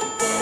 Bye.